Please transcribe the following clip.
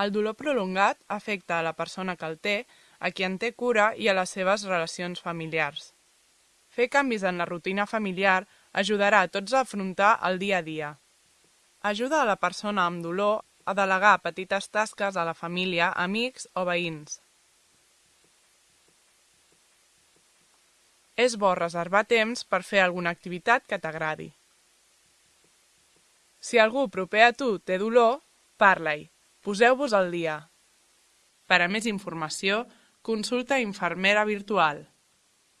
El dolor prolongat afecta a la persona que el té, a qui en té cura i a les seves relacions familiars. Fer canvis en la rutina familiar ajudarà a tots a afrontar el dia a dia. Ajuda a la persona amb dolor a delegar petites tasques a la família, amics o veïns. És bo reservar temps per fer alguna activitat que t'agradi. Si algú proper a tu té dolor, parla-hi. Poseu-vos al dia. Per a més informació, consulta Infermera Virtual.